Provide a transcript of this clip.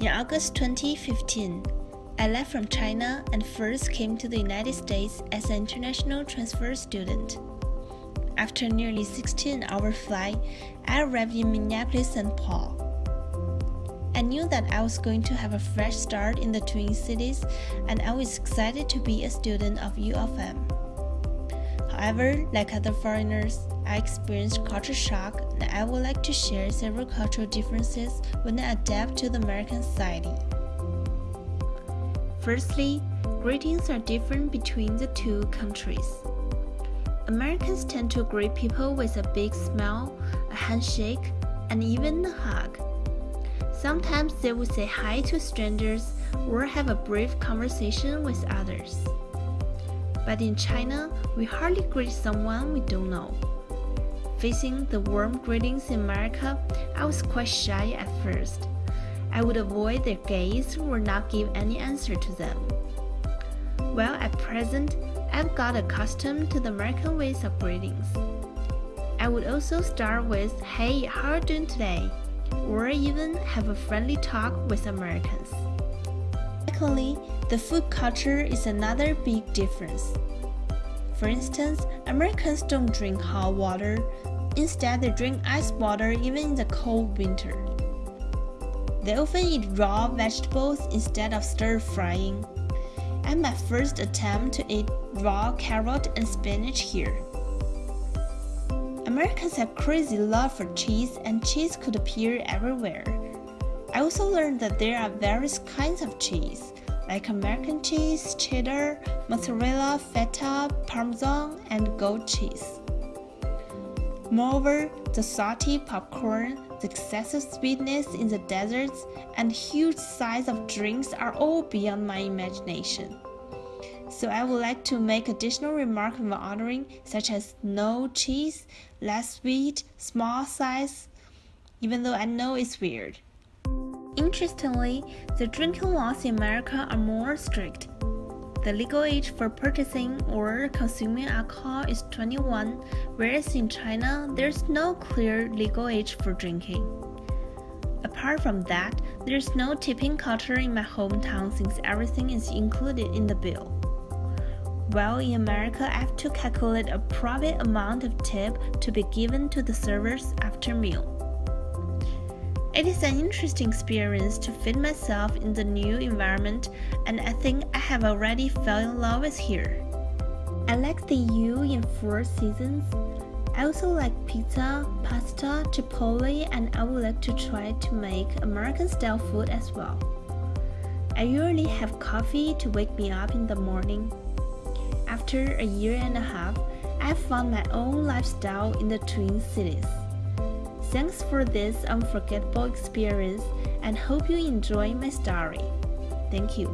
In August 2015, I left from China and first came to the United States as an international transfer student. After nearly 16-hour flight, I arrived in Minneapolis, St. Paul. I knew that I was going to have a fresh start in the Twin Cities and I was excited to be a student of U of M. However, like other foreigners, I experienced culture shock and I would like to share several cultural differences when I adapt to the American society. Firstly, greetings are different between the two countries. Americans tend to greet people with a big smile, a handshake, and even a hug. Sometimes they will say hi to strangers or have a brief conversation with others. But in China, we hardly greet someone we don't know. Facing the warm greetings in America, I was quite shy at first. I would avoid their gaze or not give any answer to them. Well, at present, I've got accustomed to the American ways of greetings. I would also start with, hey, how are you doing today? Or even have a friendly talk with Americans. Secondly, the food culture is another big difference. For instance, Americans don't drink hot water, instead they drink ice water even in the cold winter. They often eat raw vegetables instead of stir-frying. And my first attempt to eat raw carrot and spinach here. Americans have crazy love for cheese and cheese could appear everywhere. I also learned that there are various kinds of cheese, like American cheese, cheddar, mozzarella, feta, parmesan, and goat cheese. Moreover, the salty popcorn, the excessive sweetness in the desserts, and huge size of drinks are all beyond my imagination. So I would like to make additional remarks when ordering, such as no cheese, less sweet, small size, even though I know it's weird. Interestingly, the drinking laws in America are more strict. The legal age for purchasing or consuming alcohol is 21, whereas in China, there's no clear legal age for drinking. Apart from that, there's no tipping culture in my hometown since everything is included in the bill. While in America, I have to calculate a private amount of tip to be given to the servers after meal. It is an interesting experience to fit myself in the new environment and I think I have already fell in love with here. I like the U in Four Seasons. I also like pizza, pasta, chipotle and I would like to try to make American style food as well. I usually have coffee to wake me up in the morning. After a year and a half, I found my own lifestyle in the Twin Cities. Thanks for this unforgettable experience and hope you enjoy my story. Thank you.